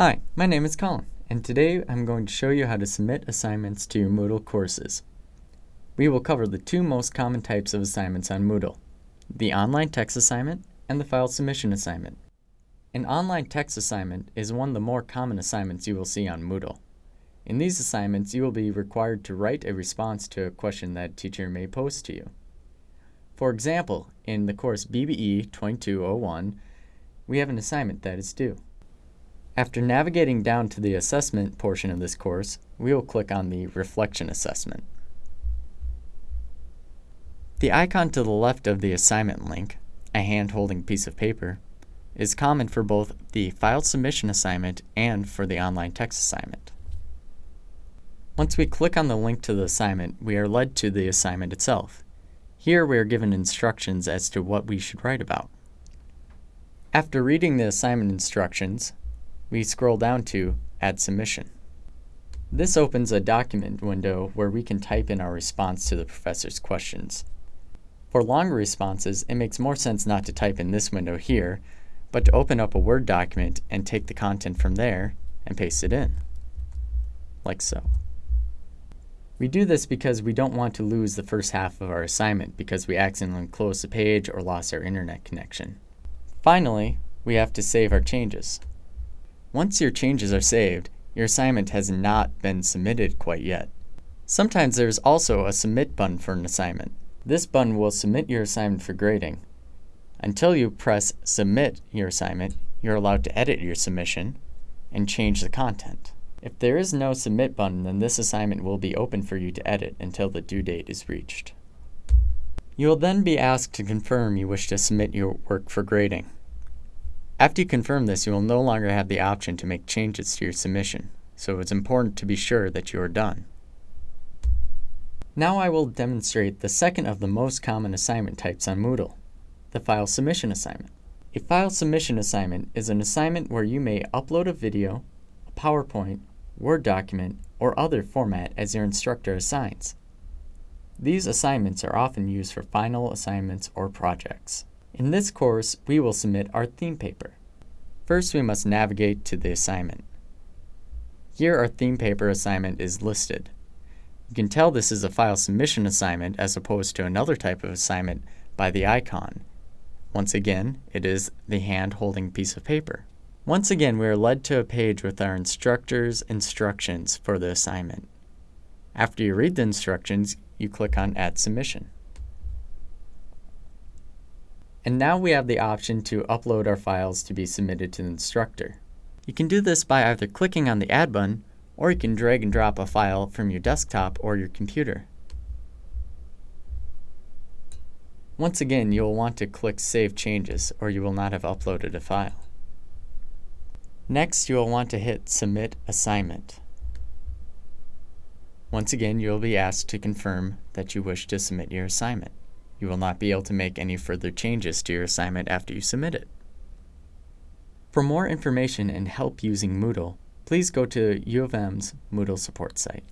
Hi, my name is Colin, and today I'm going to show you how to submit assignments to your Moodle courses. We will cover the two most common types of assignments on Moodle, the online text assignment and the file submission assignment. An online text assignment is one of the more common assignments you will see on Moodle. In these assignments, you will be required to write a response to a question that a teacher may pose to you. For example, in the course BBE 2201, we have an assignment that is due. After navigating down to the assessment portion of this course, we will click on the Reflection Assessment. The icon to the left of the assignment link, a hand-holding piece of paper, is common for both the file submission assignment and for the online text assignment. Once we click on the link to the assignment, we are led to the assignment itself. Here we are given instructions as to what we should write about. After reading the assignment instructions, we scroll down to Add Submission. This opens a document window where we can type in our response to the professor's questions. For longer responses, it makes more sense not to type in this window here, but to open up a Word document and take the content from there and paste it in, like so. We do this because we don't want to lose the first half of our assignment because we accidentally closed the page or lost our internet connection. Finally, we have to save our changes. Once your changes are saved, your assignment has not been submitted quite yet. Sometimes there is also a submit button for an assignment. This button will submit your assignment for grading. Until you press submit your assignment, you're allowed to edit your submission and change the content. If there is no submit button, then this assignment will be open for you to edit until the due date is reached. You will then be asked to confirm you wish to submit your work for grading. After you confirm this, you will no longer have the option to make changes to your submission, so it's important to be sure that you are done. Now I will demonstrate the second of the most common assignment types on Moodle, the file submission assignment. A file submission assignment is an assignment where you may upload a video, a PowerPoint, Word document, or other format as your instructor assigns. These assignments are often used for final assignments or projects. In this course, we will submit our theme paper. First, we must navigate to the assignment. Here our theme paper assignment is listed. You can tell this is a file submission assignment as opposed to another type of assignment by the icon. Once again, it is the hand-holding piece of paper. Once again, we are led to a page with our instructor's instructions for the assignment. After you read the instructions, you click on Add Submission. And now we have the option to upload our files to be submitted to the instructor. You can do this by either clicking on the Add button, or you can drag and drop a file from your desktop or your computer. Once again, you will want to click Save Changes, or you will not have uploaded a file. Next, you will want to hit Submit Assignment. Once again, you will be asked to confirm that you wish to submit your assignment. You will not be able to make any further changes to your assignment after you submit it. For more information and help using Moodle, please go to U of M's Moodle support site.